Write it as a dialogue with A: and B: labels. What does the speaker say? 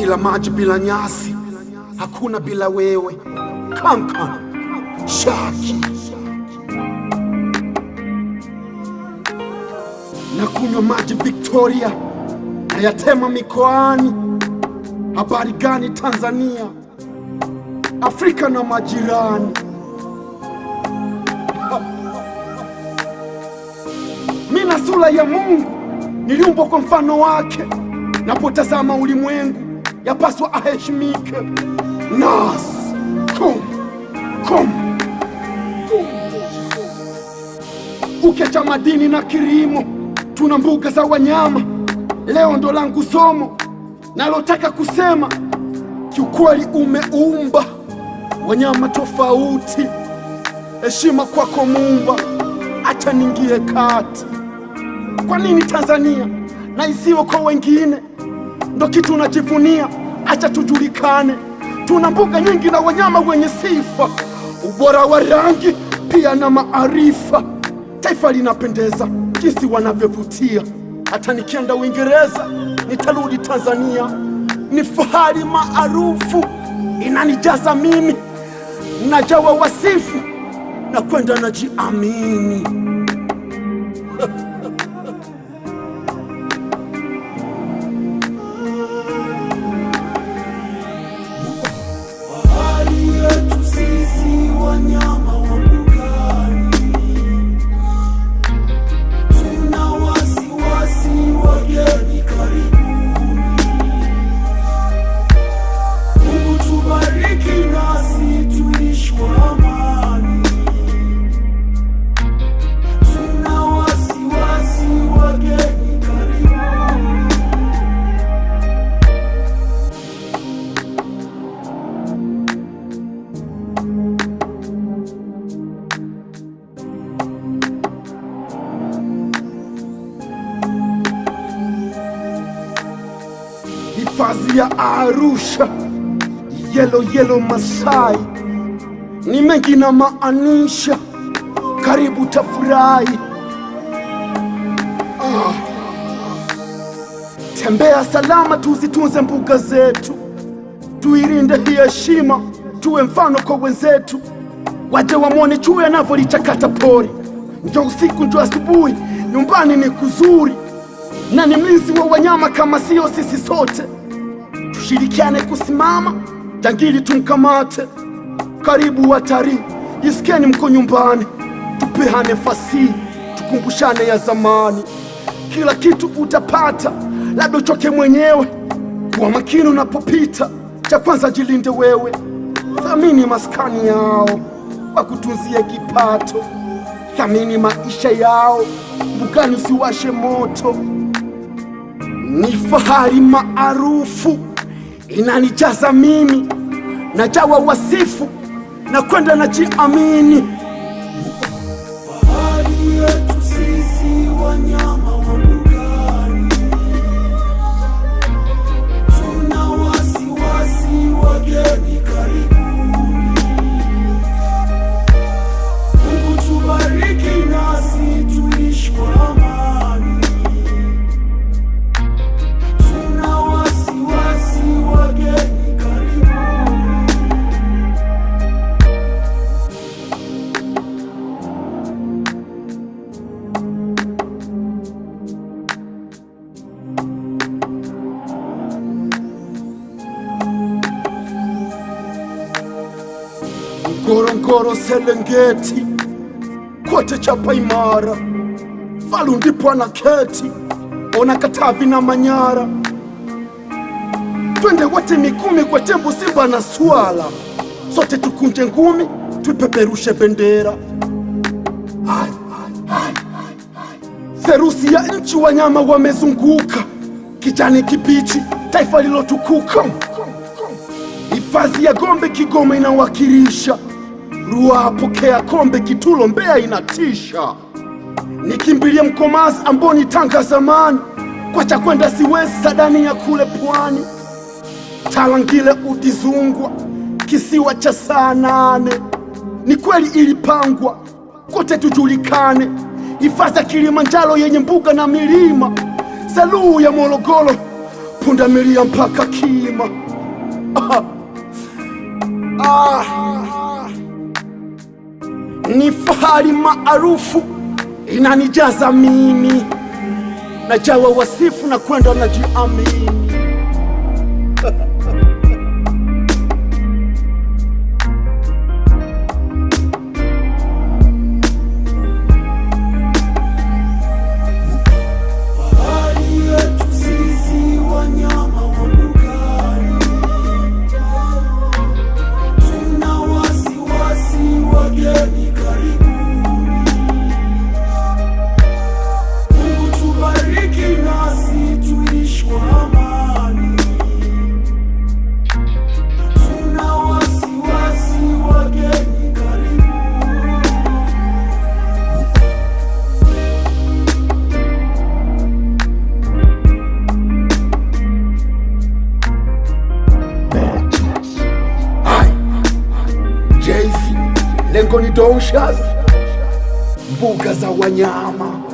A: bila maji, bila nyasi, hakuna bila wewe. Kankan Shaki na kunywa maji Victoria nayatema mikoani. Habari gani Tanzania, Afrika na majirani? Mina sura ya Mungu, niliumbwa kwa mfano wake. Napotazama ulimwengu, yapaswa aheshimike. Nas kum kum ukiacha madini na kilimo, tuna mbuga za wanyama. Leo ndo langu somo nalotaka kusema, kiukweli umeumba wanyama tofauti. Heshima kwako Muumba, acha ningie kati. Kwa nini Tanzania na isiwe kwa wengine? Ndo kitu unajivunia, acha tujulikane. Tuna mbuga nyingi na wanyama wenye sifa, ubora wa rangi pia na maarifa. Taifa linapendeza jinsi wanavyovutia. Hata nikienda Uingereza nitarudi Tanzania. Ni fahari maarufu inanijaza mimi, najawa wasifu na kwenda najiamini. Hifadhi ya Arusha, yelo yelo Masai, ni mengi na maanisha, karibu tafurahi. Ah. Tembea salama, tuzitunze mbuga zetu, tuirinde hii heshima, tuwe mfano kwa wenzetu, waje wamwone chui anavyolichakata pori. Njo usiku njo asubuhi, nyumbani ni kuzuri na ni mlinzi wa wanyama kama sio sisi sote. Tushirikiane kusimama, jangili tumkamate. Karibu watalii, jisikieni mko nyumbani, tupehane fasihi, tukumbushane ya zamani. Kila kitu utapata, labda uchoke mwenyewe. Kuwa makini unapopita, cha kwanza jilinde wewe. Thamini maskani yao, wakutunzie kipato. Thamini maisha yao, mbukani usiwashe moto ni fahari maarufu inanijaza mimi, najawa wasifu na kwenda najiamini.
B: Fahari yetu sisi wanyama
A: Ngorongoro, Serengeti, kote chapa imara, Falu ndipo anaketi, ona Katavi na Manyara. Twende wote Mikumi kwa tembo, simba na swala, sote tukunje ngumi, tuipeperushe bendera. serusi ya nchi, wanyama wamezunguka, kijani kibichi, taifa lilotukuka. Hifadhi ya Gombe Kigoma inawakilisha Ruaha, pokea kombe Kitulo, Mbeya inatisha. Nikimbilie Mkomazi, Amboni, Tanga zamani, kwa kwenda siwezi sadani ya kule pwani. Talangile, Udizungwa, kisiwa cha saa nane. Ni kweli ilipangwa kote tujulikane. Hifadhi ya Kilimanjaro yenye mbuga na milima, Saluu ya Morogoro, pundamilia mpaka kima. Ah. Ni fahari maarufu inanijaza mimi, najawa wasifu na kwenda najiamini. Ni mbuga za wanyama.